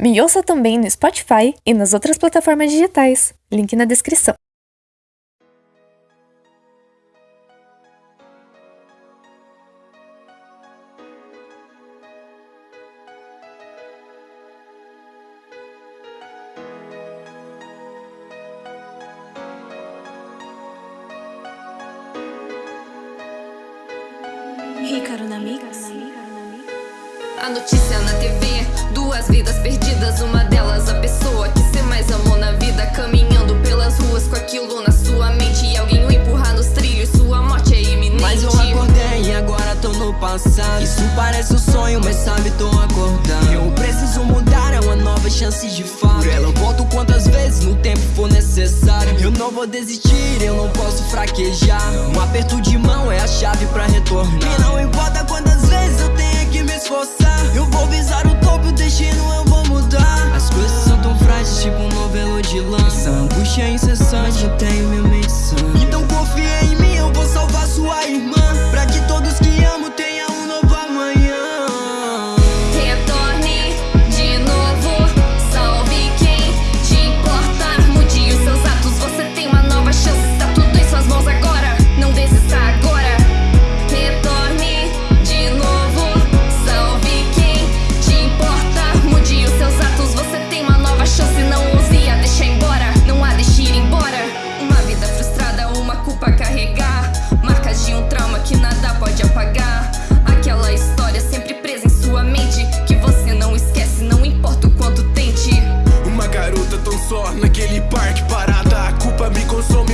Me ouça também no Spotify e nas outras plataformas digitais. Link na descrição. Ricardo na Mix. A notícia na TV, duas vidas perdidas, uma delas a pessoa que você mais amou na vida, caminhando pelas ruas com aquilo na sua mente e alguém o empurrar nos trilhos, sua morte é iminente. Mas eu acordei e agora tô no passado. Isso parece um sonho, mas sabe, tô acordando. Eu preciso mudar, é uma nova chance de fato. Por ela eu volto quantas vezes no tempo for necessário. Eu não vou desistir, eu não posso fraquejar. Um aperto de mão é a chave pra retornar. E não importa quantas vezes esforçar. Eu vou visar o topo, o destino eu vou mudar. As coisas são tão frágeis, tipo um novelo de. Essa angústia é incessante, eu tenho minha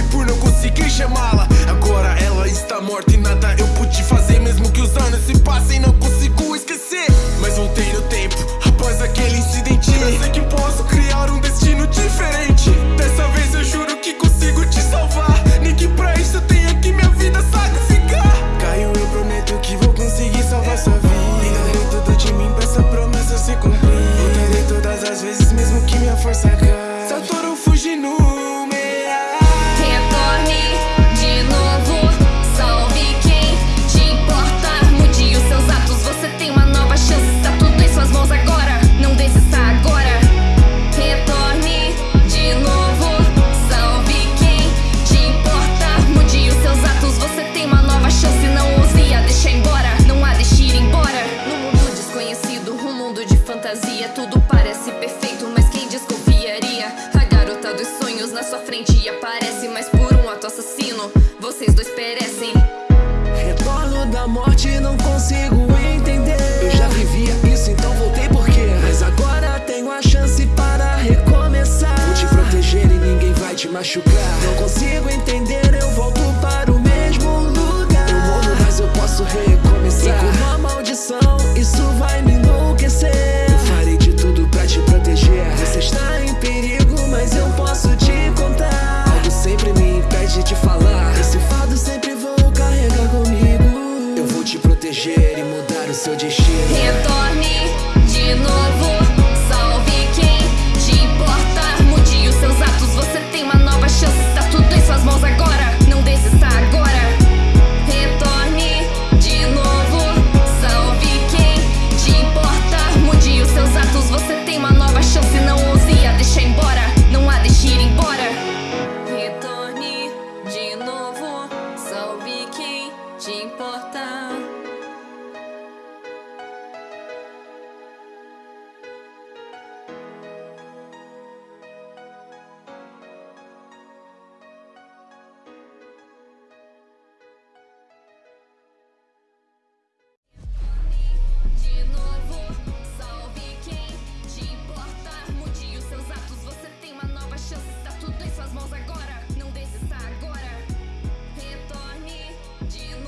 por não conseguir chamá-la. Agora ela está morta e nada eu pude fazer Mesmo que os anos se passem não consigo esquecer. Mas voltei no tempo após aquele incidente. Eu sei que posso criar um destino diferente. Dessa vez eu juro que consigo te salvar. Nem que pra isso eu tenha que minha vida sacrificar. Caio, eu prometo que vou conseguir salvar sua vida. Darei tudo de mim pra essa promessa se cumprir. Voltarei todas as vezes mesmo que minha força acabe aparece, mas por um ato assassino, vocês dois perecem. Retorno da morte, não consigo entender. Eu já vivia isso, então voltei por quê? Mas agora tenho a chance para recomeçar. Vou te proteger e ninguém vai te machucar. Não consigo proteger e mudar o seu destino. Retorne de novo, tudo